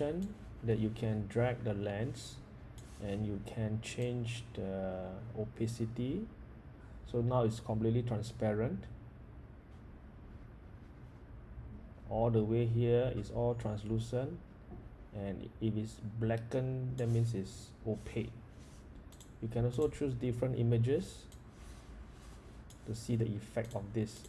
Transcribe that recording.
option that you can drag the lens and you can change the opacity. So now it's completely transparent. All the way here is all translucent. And if it's blackened that means it's opaque. You can also choose different images to see the effect of this.